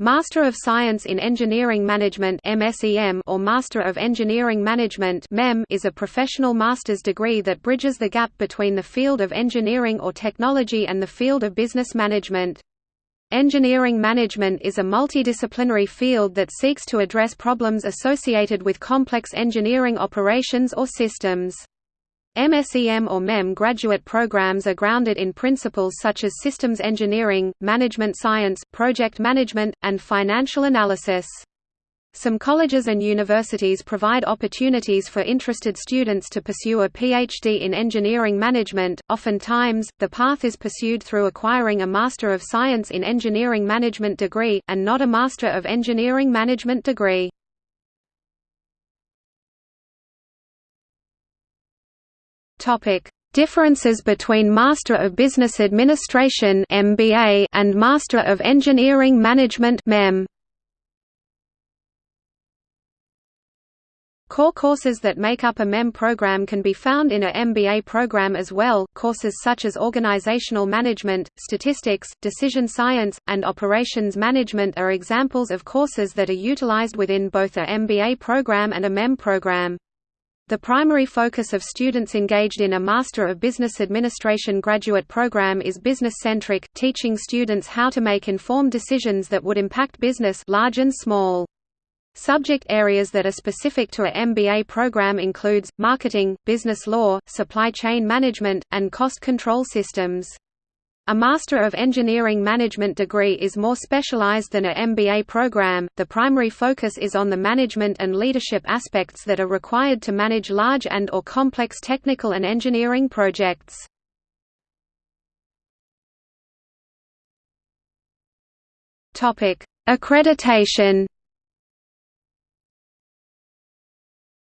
Master of Science in Engineering Management or Master of Engineering Management is a professional master's degree that bridges the gap between the field of engineering or technology and the field of business management. Engineering management is a multidisciplinary field that seeks to address problems associated with complex engineering operations or systems. MSEM or MEM graduate programs are grounded in principles such as systems engineering, management science, project management, and financial analysis. Some colleges and universities provide opportunities for interested students to pursue a PhD in engineering management. Oftentimes, the path is pursued through acquiring a Master of Science in Engineering Management degree, and not a Master of Engineering Management degree. Topic: Differences between Master of Business Administration (MBA) and Master of Engineering Management (MEM). Core courses that make up a MEM program can be found in a MBA program as well. Courses such as organizational management, statistics, decision science, and operations management are examples of courses that are utilized within both a MBA program and a MEM program. The primary focus of students engaged in a Master of Business Administration graduate program is business-centric, teaching students how to make informed decisions that would impact business large and small. Subject areas that are specific to a MBA program includes, marketing, business law, supply chain management, and cost control systems. A Master of Engineering Management degree is more specialized than a MBA program. The primary focus is on the management and leadership aspects that are required to manage large and or complex technical and engineering projects. Topic: Accreditation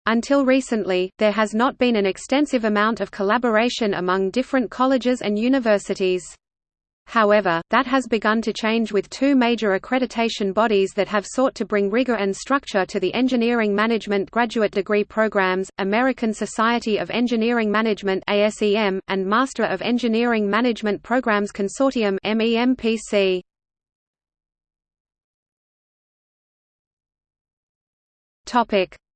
Until recently, there has not been an extensive amount of collaboration among different colleges and universities. However, that has begun to change with two major accreditation bodies that have sought to bring rigor and structure to the engineering management graduate degree programs, American Society of Engineering Management and Master of Engineering Management Programs Consortium.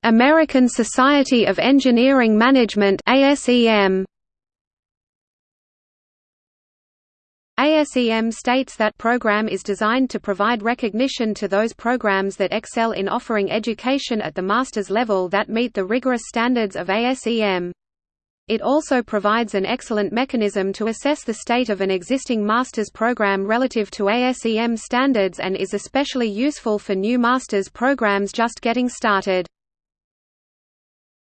American Society of Engineering Management ASEM ASEM states that program is designed to provide recognition to those programs that excel in offering education at the master's level that meet the rigorous standards of ASEM. It also provides an excellent mechanism to assess the state of an existing master's program relative to ASEM standards and is especially useful for new master's programs just getting started.